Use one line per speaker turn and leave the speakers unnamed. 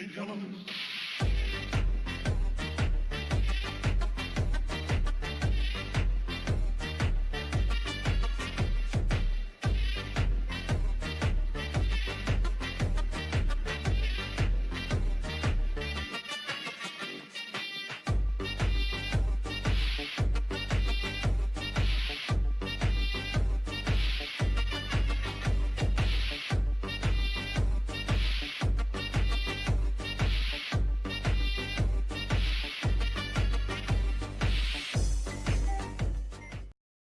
Yalanınızda.